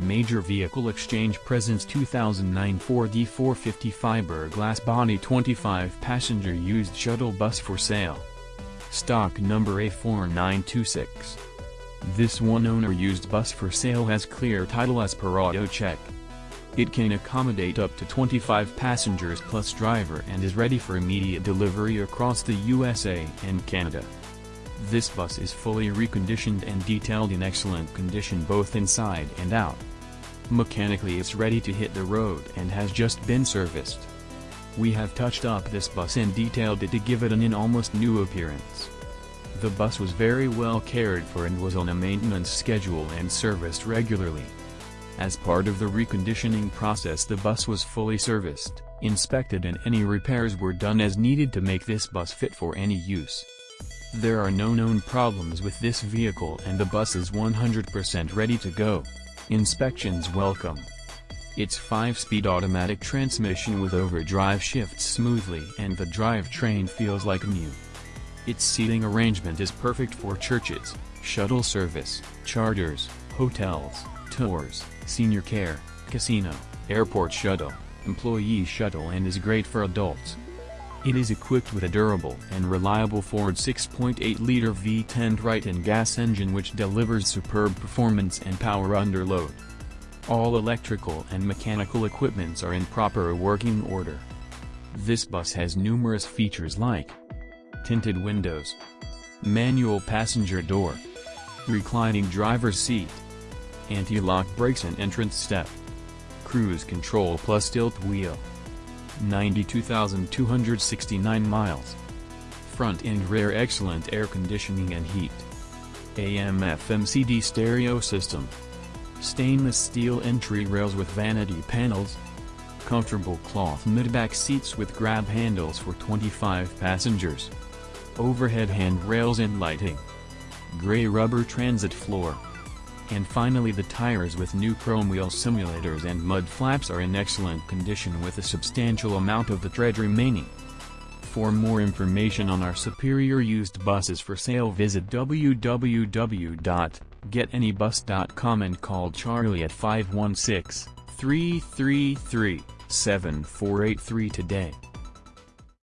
Major Vehicle Exchange presents 2009 Ford E450 fiberglass body 25 passenger used shuttle bus for sale. Stock number A4926. This one owner used bus for sale has clear title as per auto check. It can accommodate up to 25 passengers plus driver and is ready for immediate delivery across the USA and Canada. This bus is fully reconditioned and detailed in excellent condition both inside and out. Mechanically it's ready to hit the road and has just been serviced. We have touched up this bus and detailed it to give it an in almost new appearance. The bus was very well cared for and was on a maintenance schedule and serviced regularly. As part of the reconditioning process the bus was fully serviced, inspected and any repairs were done as needed to make this bus fit for any use. There are no known problems with this vehicle and the bus is 100% ready to go. Inspections welcome. Its 5-speed automatic transmission with overdrive shifts smoothly and the drivetrain feels like new. Its seating arrangement is perfect for churches, shuttle service, charters, hotels, tours, senior care, casino, airport shuttle, employee shuttle and is great for adults. It is equipped with a durable and reliable Ford 6.8-liter V10 Triton gas engine which delivers superb performance and power under load. All electrical and mechanical equipments are in proper working order. This bus has numerous features like tinted windows, manual passenger door, reclining driver's seat, anti-lock brakes and entrance step, cruise control plus tilt wheel. 92,269 miles. Front and rear excellent air conditioning and heat. AM FM CD stereo system. Stainless steel entry rails with vanity panels. Comfortable cloth mid-back seats with grab handles for 25 passengers. Overhead handrails and lighting. Gray rubber transit floor. And finally the tires with new chrome wheel simulators and mud flaps are in excellent condition with a substantial amount of the tread remaining. For more information on our superior used buses for sale visit www.getanybus.com and call Charlie at 516-333-7483 today.